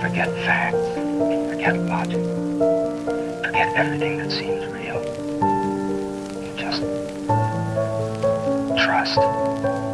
Forget facts. Forget logic. Forget everything that seems real. Just trust.